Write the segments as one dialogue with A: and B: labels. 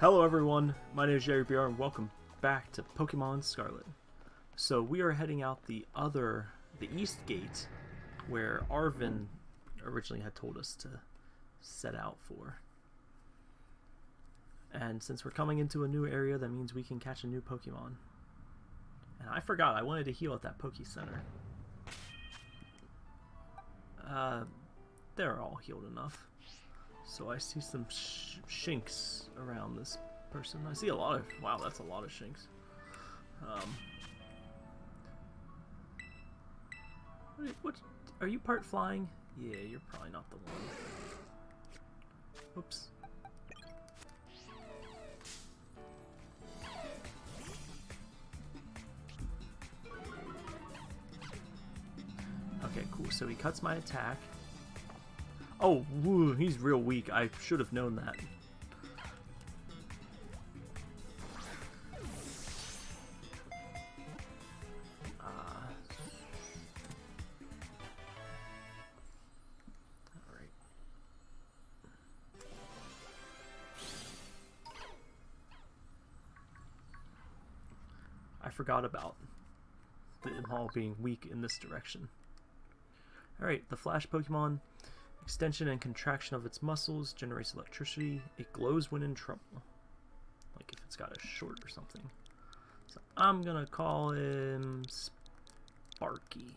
A: Hello everyone, my name is Jerry BR and welcome back to Pokemon Scarlet. So we are heading out the other, the east gate, where Arven originally had told us to set out for. And since we're coming into a new area, that means we can catch a new Pokemon. And I forgot, I wanted to heal at that Poke Center. Uh, they're all healed enough. So I see some sh Shinx around this person. I see a lot of... Wow, that's a lot of Shinx. Um, what, what... Are you part flying? Yeah, you're probably not the one. Oops. Okay, cool. So he cuts my attack. Oh, woo, he's real weak. I should have known that. Uh, forgot about them all being weak in this direction. Alright, the Flash Pokemon Extension and contraction of its muscles generates electricity. It glows when in trouble. Like if it's got a short or something. So I'm gonna call him Sparky.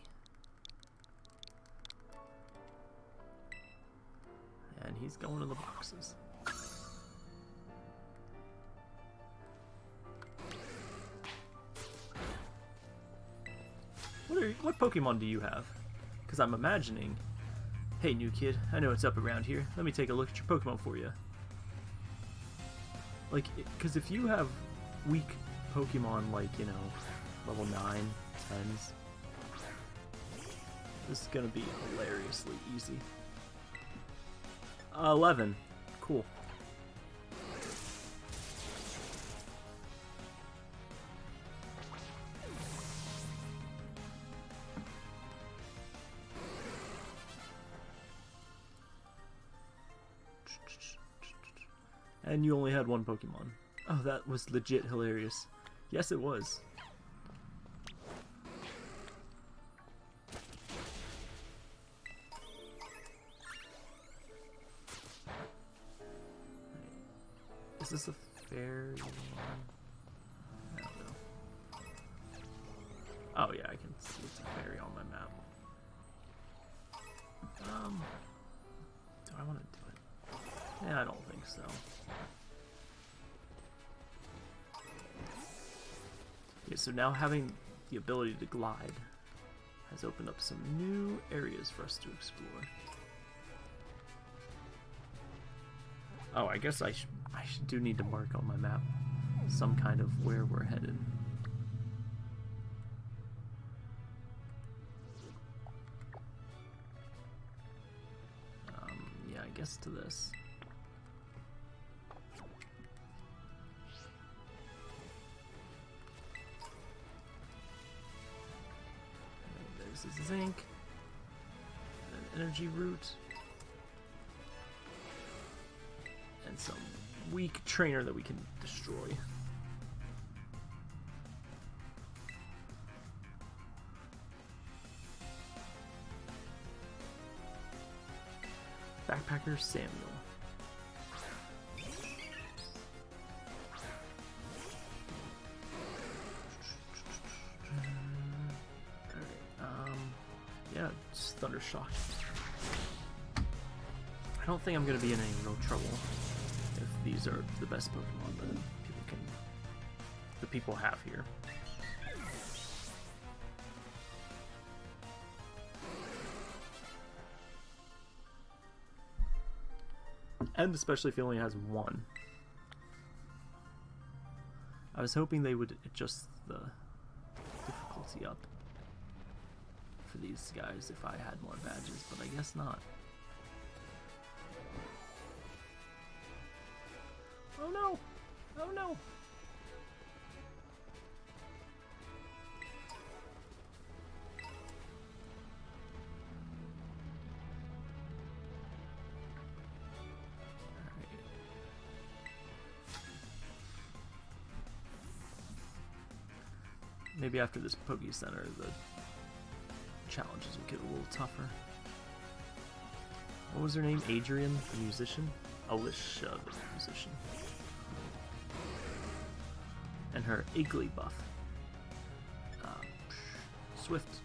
A: And he's going to the boxes. What, are, what Pokemon do you have? Because I'm imagining Hey, new kid, I know it's up around here. Let me take a look at your Pokemon for you. Like, because if you have weak Pokemon like, you know, level 9, 10s, this is going to be hilariously easy. Uh, 11. Cool. And you only had one Pokemon. Oh, that was legit hilarious. Yes, it was. Is this a think so. Okay, so now having the ability to glide has opened up some new areas for us to explore. Oh, I guess I, sh I sh do need to mark on my map some kind of where we're headed. Um, yeah, I guess to this. This is zinc. An energy root. And some weak trainer that we can destroy. Backpacker Samuel. Thundershock. I don't think I'm going to be in any real trouble if these are the best Pokemon that people can, the people have here. And especially if he only has one. I was hoping they would adjust the difficulty up these guys if I had more badges, but I guess not. Oh no! Oh no! maybe after this Poke Center, the challenges will get a little tougher. What was her name? Adrian, the musician? Alicia, the musician. And her Igglybuff. Uh, Swift.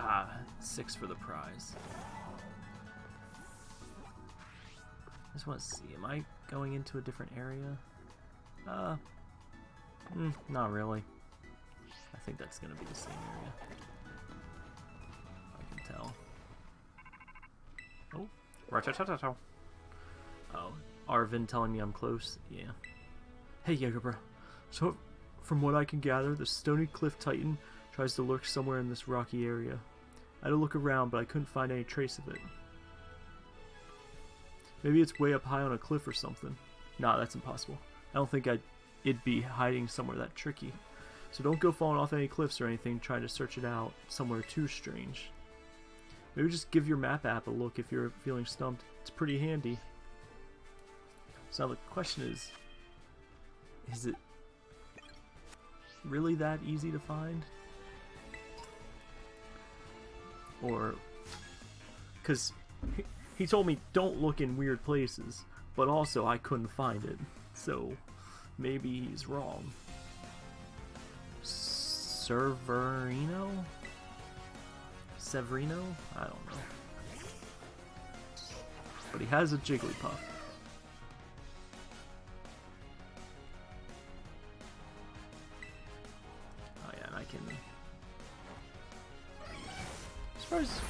A: Ah, six for the prize. I just want to see, am I going into a different area? Uh, mm, not really. I think that's gonna be the same area. I can tell. Oh, Ratatatatata. Oh, Arven telling me I'm close. Yeah. Hey, Jagerbra. So, from what I can gather, the Stony Cliff Titan tries to lurk somewhere in this rocky area. I had to look around, but I couldn't find any trace of it. Maybe it's way up high on a cliff or something. Nah, that's impossible. I don't think I'd it'd be hiding somewhere that tricky. So don't go falling off any cliffs or anything trying to search it out somewhere too strange. Maybe just give your map app a look if you're feeling stumped. It's pretty handy. So the question is, is it really that easy to find? Or, because he, told me don't look in weird places, but also I couldn't find it. So maybe he's wrong. Severino? Severino? I don't know. But he has a Jigglypuff. As...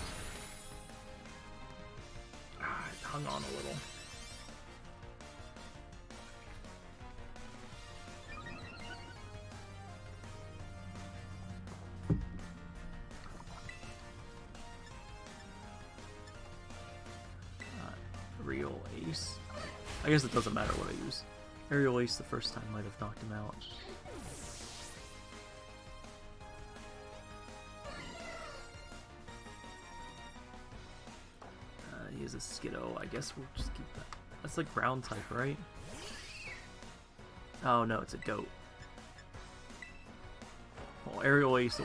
A: Ah, it hung on a little. Real Ace. I guess it doesn't matter what I use. Aerial Ace the first time might have knocked him out. Is a Skiddo. I guess we'll just keep that. That's like ground type, right? Oh no, it's a goat. Oh, Aerial Ace.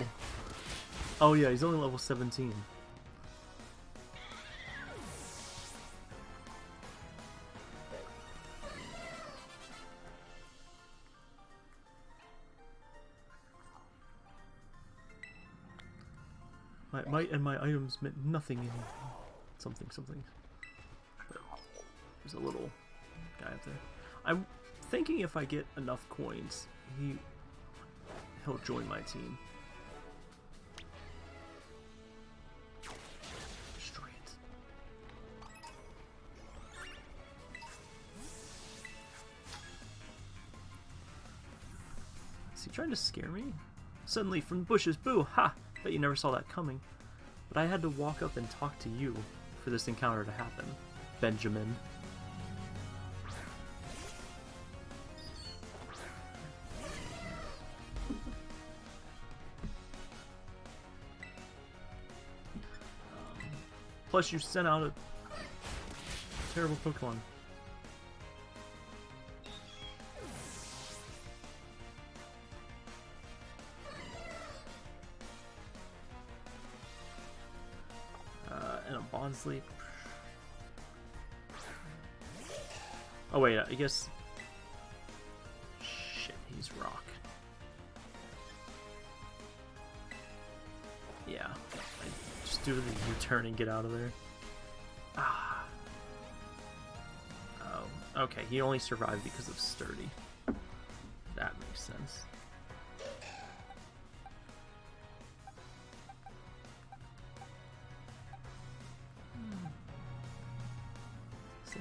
A: Oh yeah, he's only level 17. My might and my items meant nothing in something something. There's a little guy up there. I'm thinking if I get enough coins, he he'll join my team. Destroy it. Is he trying to scare me? Suddenly from the bushes, boo! Ha! Bet you never saw that coming. But I had to walk up and talk to you for this encounter to happen, Benjamin. Plus, you sent out a terrible Pokemon. Sleep. Oh wait, I guess. Shit, he's rock. Yeah, I just do the U-turn and get out of there. Ah. Oh, okay. He only survived because of sturdy. That makes sense.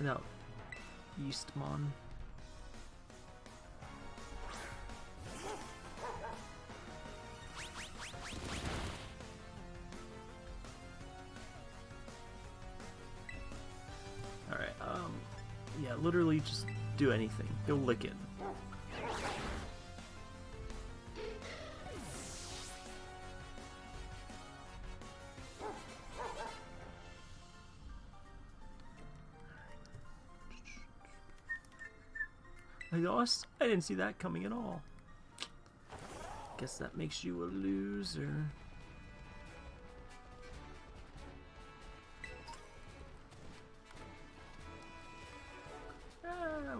A: Send out Eastmon. Alright, um, yeah, literally just do anything. Go lick it. I didn't see that coming at all. Guess that makes you a loser. Ah.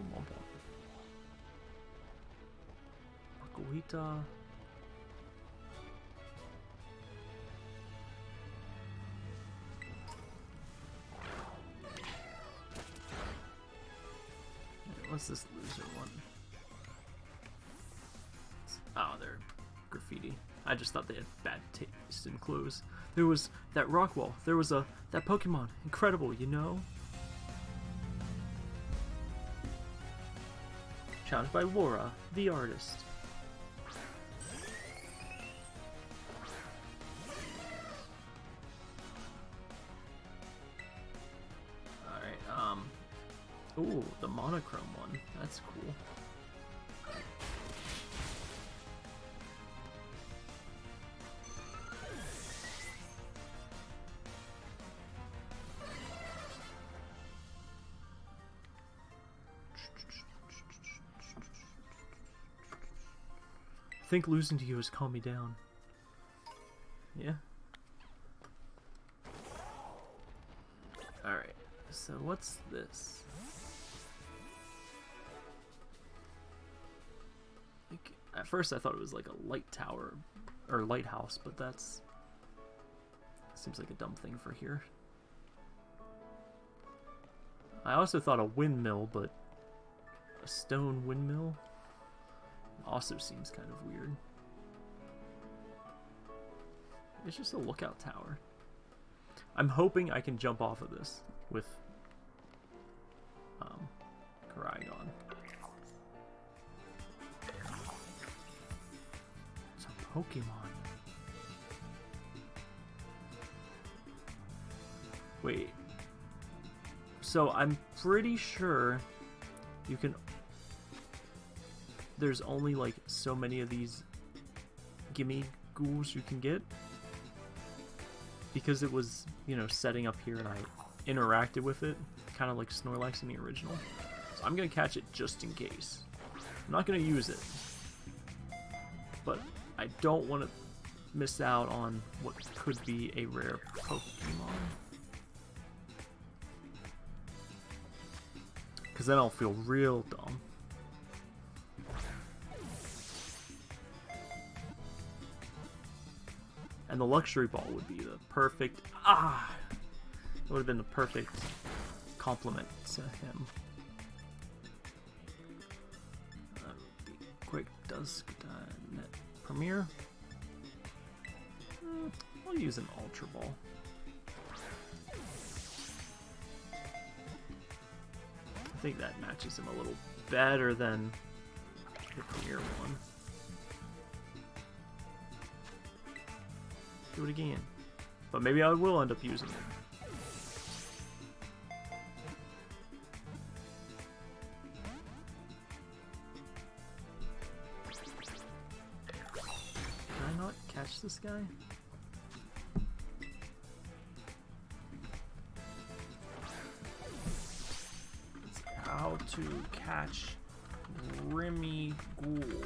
A: Makuhita. What's this loser one? Graffiti. I just thought they had bad taste in clothes. There was that rock wall. There was a that Pokemon. Incredible, you know? Challenged by Laura, the artist. Alright, um... Ooh, the monochrome one. That's cool. Think losing to you has calmed me down. Yeah. Alright, so what's this? Like, at first I thought it was like a light tower, or lighthouse, but that's... Seems like a dumb thing for here. I also thought a windmill, but a stone windmill also seems kind of weird. It's just a lookout tower. I'm hoping I can jump off of this with um. It's a Pokemon. Wait. So I'm pretty sure you can there's only like so many of these gimme ghouls you can get. Because it was you know setting up here and I interacted with it kind of like Snorlax in the original. So I'm gonna catch it just in case. I'm not gonna use it. But I don't want to miss out on what could be a rare Pokemon. Because then I'll feel real dumb And the luxury ball would be the perfect... Ah! It would have been the perfect compliment to him. Uh, quick Dusk uh, Net Premier. Mm, I'll use an Ultra Ball. I think that matches him a little better than the Premier one. Do it again. But maybe I will end up using it. Can I not catch this guy? It's how to catch Remy Ghoul.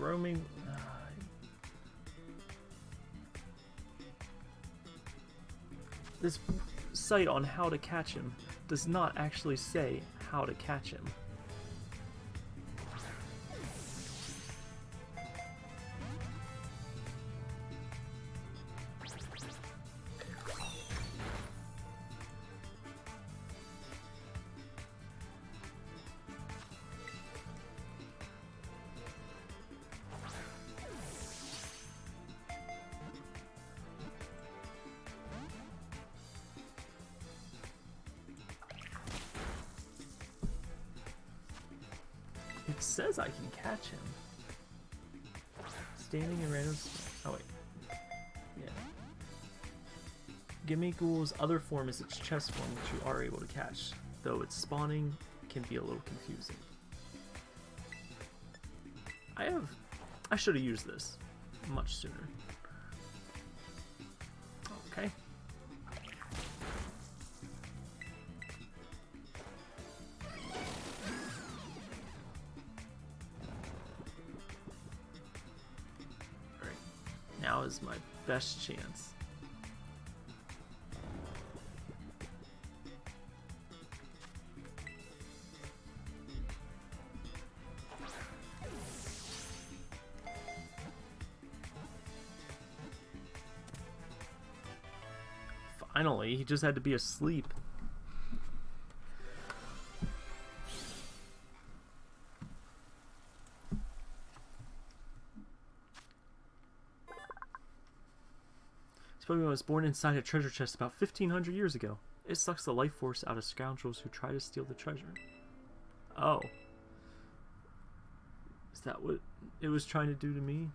A: Roaming. This site on how to catch him does not actually say how to catch him. Gimmighoul's other form is its chest form, which you are able to catch, though its spawning can be a little confusing. I have... I should have used this much sooner. Okay. Alright. Now is my best chance. Just had to be asleep. This Pokemon was born inside a treasure chest about 1500 years ago. It sucks the life force out of scoundrels who try to steal the treasure. Oh. Is that what it was trying to do to me?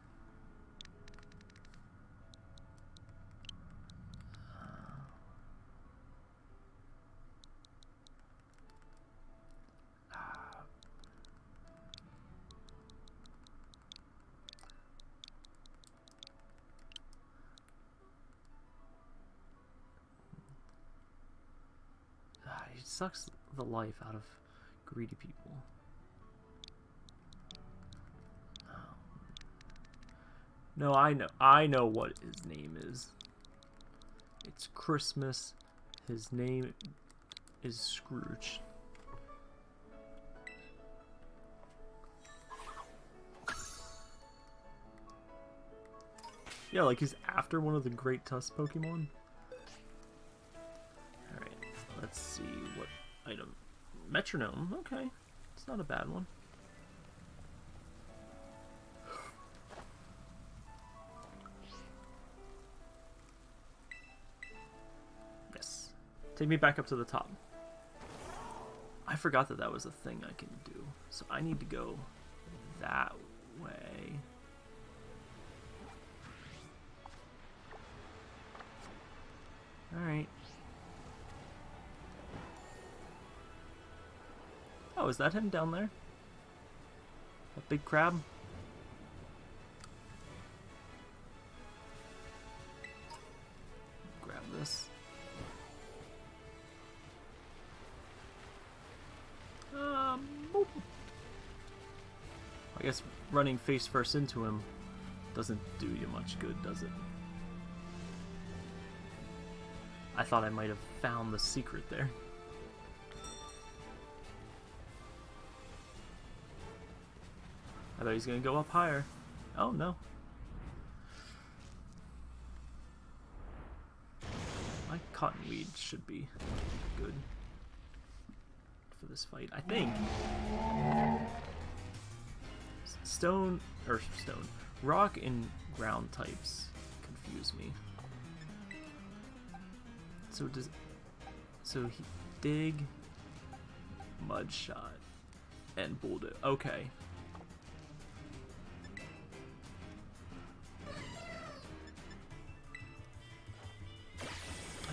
A: Sucks the life out of greedy people. Oh. No, I know. I know what his name is. It's Christmas. His name is Scrooge. Yeah, like he's after one of the Great Tusk Pokemon. Let's see what item. Metronome. Okay. It's not a bad one. Yes. Take me back up to the top. I forgot that that was a thing I can do. So I need to go that way. Alright. Oh, is that him down there? A big crab? Grab this. Um, boop. I guess running face first into him doesn't do you much good, does it? I thought I might have found the secret there. Thought he's gonna go up higher. Oh no. My cottonweed should be good for this fight, I think. Stone, or stone, rock and ground types confuse me. So does, so he dig, mud shot, and bulldog. Okay,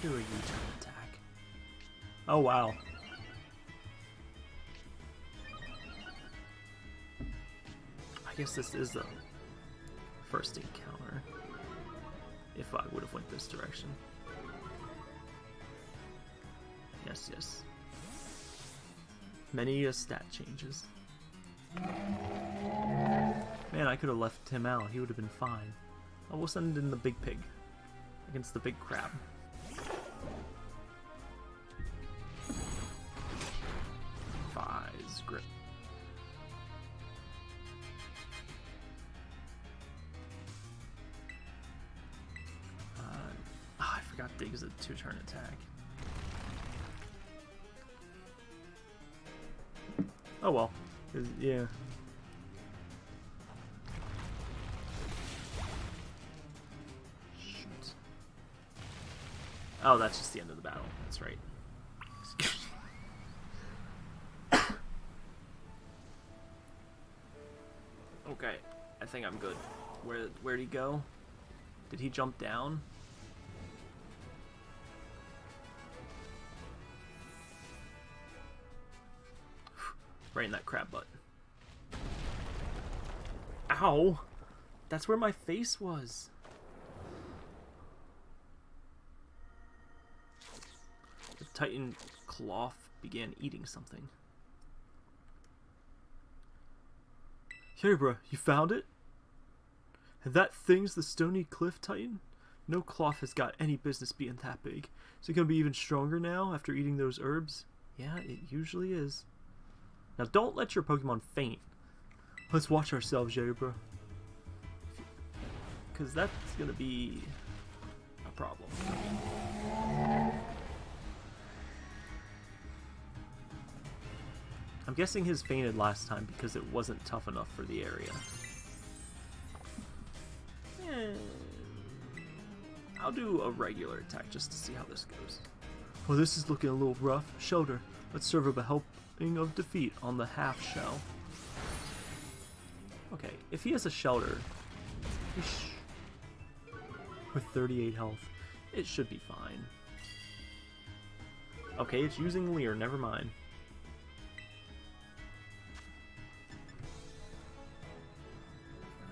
A: do a U-turn attack. Oh wow. I guess this is the first encounter. If I would have went this direction. Yes, yes. Many a stat changes. Man, I could have left him out. He would have been fine. I will send in the big pig against the big crab. Two-turn attack. Oh well. Yeah. Shoot. Oh, that's just the end of the battle. That's right. Okay, I think I'm good. Where where'd he go? Did he jump down? Right in that crab butt. Ow! That's where my face was. The Titan Klawf began eating something. Here, bro, you found it? And that thing's the stony cliff titan? No Klawf has got any business being that big. Is it gonna be even stronger now after eating those herbs? Yeah, it usually is. Now don't let your Pokemon faint. Let's watch ourselves, Jabra. Because that's gonna be a problem. I'm guessing his fainted last time because it wasn't tough enough for the area. I'll do a regular attack just to see how this goes. Well, this is looking a little rough. Shoulder, let's serve up a helping of defeat on the half shell. Okay, if he has a shelter, with 38 health, it should be fine. Okay, it's using Leer, never mind.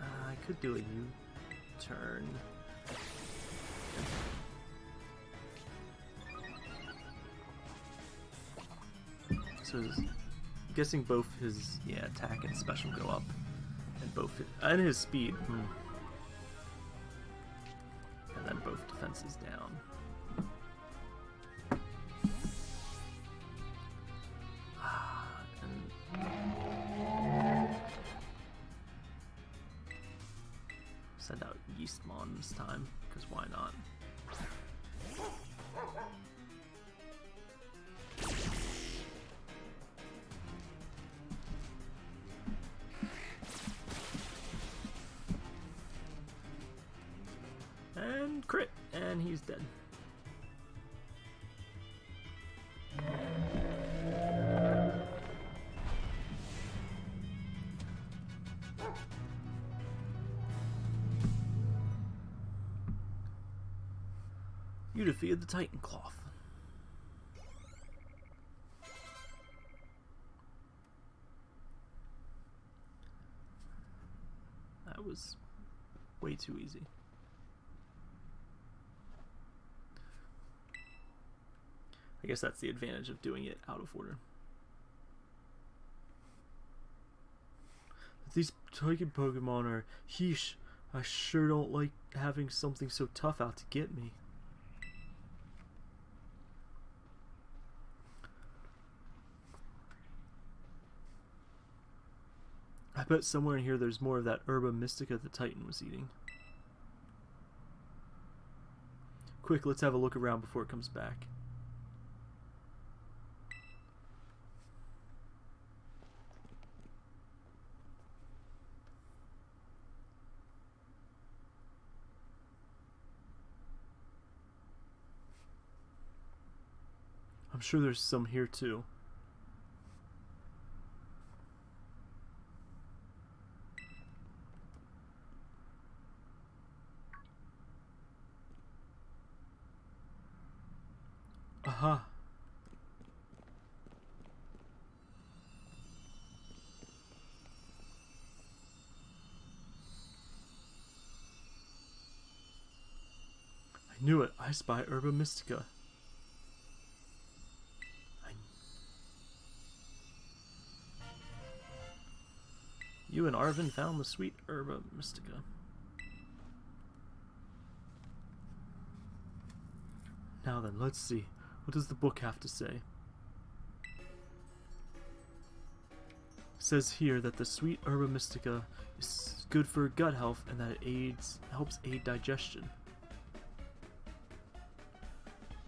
A: Uh, I could do a U-turn. So I'm guessing both his yeah attack and special go up, and both and his speed, hmm. and then both defenses down. Crit, and he's dead. You defeated the Titan Klawf. That was way too easy. Guess that's the advantage of doing it out of order. These Titan Pokemon are heesh. I sure don't like having something so tough out to get me. I bet somewhere in here there's more of that herba mystica the Titan was eating. Quick, let's have a look around before it comes back. I'm sure there's some here too. Aha. I knew it. I spy Herba Mystica. You and Arven found the sweet Herba Mystica. Now then, let's see. What does the book have to say? It says here that the sweet herba mystica is good for gut health and that it aids helps aid digestion.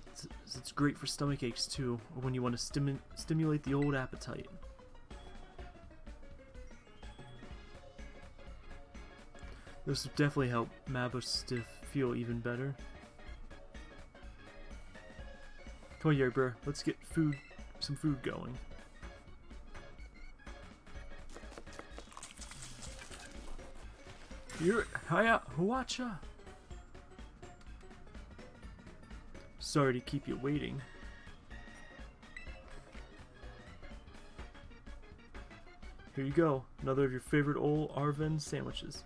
A: It's, it's great for stomach aches too, or when you want to stimu stimulate the old appetite. This would definitely help Mabosstiff feel even better. Come on, Yerber. Let's get food, some food going. You're hiya, Huacha. Sorry to keep you waiting. Here you go, another of your favorite old Arven sandwiches.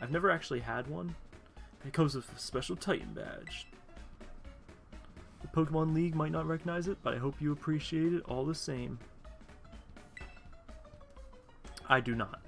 A: I've never actually had one. It comes with a special Titan badge. The Pokemon League might not recognize it, but I hope you appreciate it all the same. I do not.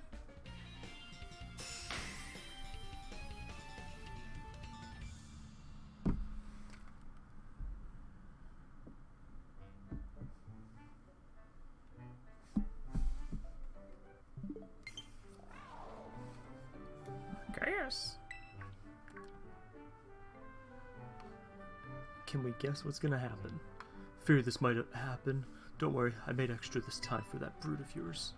A: Guess what's gonna happen? Fear this might happen. Don't worry, I made extra this time for that brood of yours.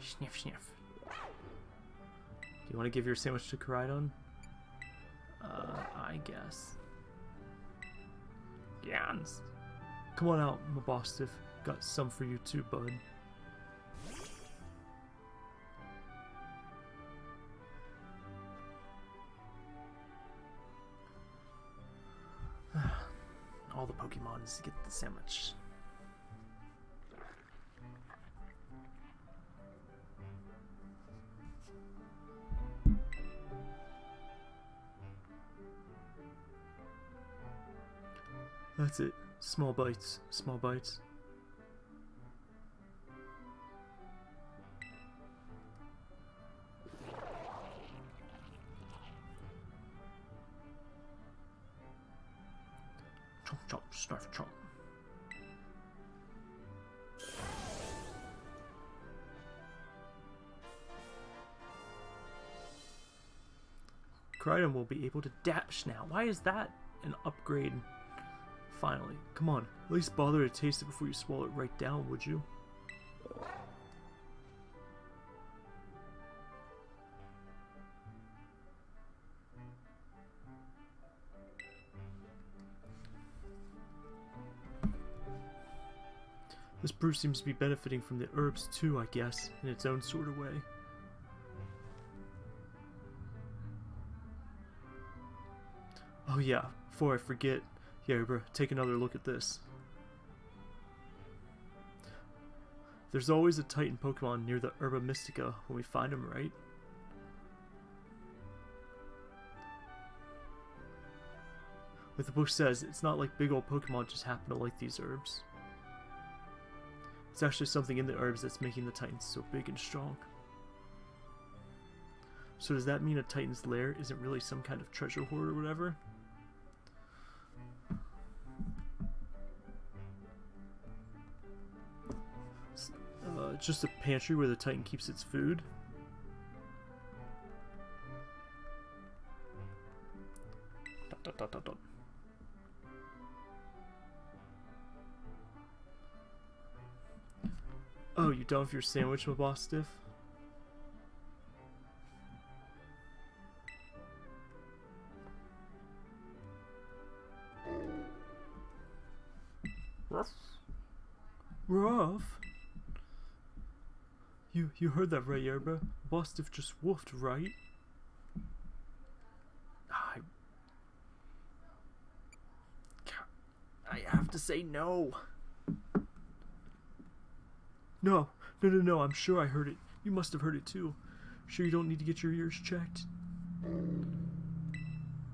A: Sniff, sniff. Do you want to give your sandwich to Koraidon? Uh, I guess. Gans. Come on out, Mabosstiff. Got some for you too, bud. Pokemon is to get the sandwich. That's it. Small bites. Small bites. Now. Why is that an upgrade? Finally. Come on, at least bother to taste it before you swallow it right down, would you? This brew seems to be benefiting from the herbs too, I guess, in its own sort of way. Oh yeah, before I forget, yeah, bro, take another look at this. There's always a Titan Pokemon near the Herba Mystica when we find them, right? Like the book says, it's not like big old Pokemon just happen to like these herbs. It's actually something in the herbs that's making the Titans so big and strong. So does that mean a Titan's lair isn't really some kind of treasure hoard or whatever? It's just a pantry where the Titan keeps its food. Dot, dot, dot, oh, you done with your sandwich, my You heard that right, Yerba? Bostiff just woofed, right? I I have to say no. No, no, no, no. I'm sure I heard it. You must have heard it too. Sure, you don't need to get your ears checked.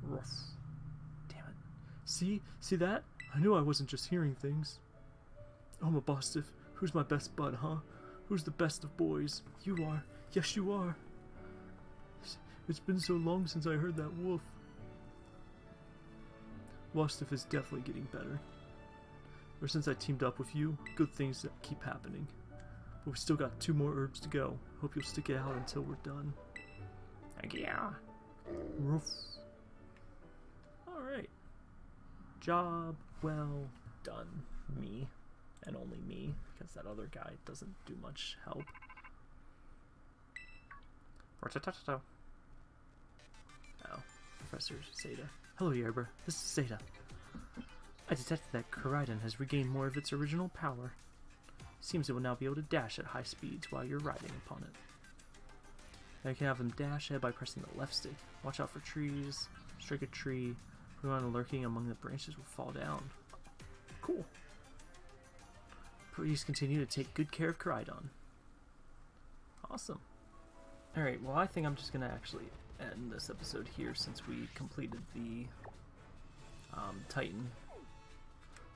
A: Ruff. Damn it. See, see that? I knew I wasn't just hearing things. Oh, my Bostiff, who's my best bud, huh? Who's the best of boys? You are. Yes, you are. It's been so long since I heard that wolf. Wastiff is definitely getting better. Ever since I teamed up with you, good things keep happening. But we've still got two more herbs to go. Hope you'll stick it out until we're done. Heck yeah. Roof. Alright. Job well done, me and only me, because that other guy doesn't do much help. Oh, Professor Sada. Hello, Yerber. This is Sada. I detected that Koraidon has regained more of its original power. Seems it will now be able to dash at high speeds while you're riding upon it. I can have them dash ahead by pressing the left stick. Watch out for trees. Strike a tree. Anyone lurking among the branches will fall down. Cool. Please continue to take good care of Koraidon. Awesome. Alright, well I think I'm just going to actually end this episode here since we completed the um, Titan.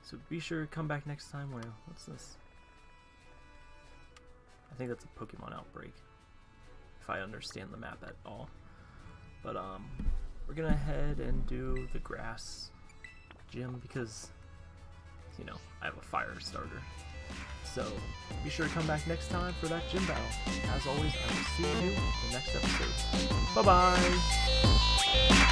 A: So be sure to come back next time where, what's this? I think that's a Pokemon outbreak, if I understand the map at all. But um, we're gonna head and do the grass gym because, you know, I have a fire starter. So be sure to come back next time for that gym battle. As always, I will see you in the next episode. Bye-bye!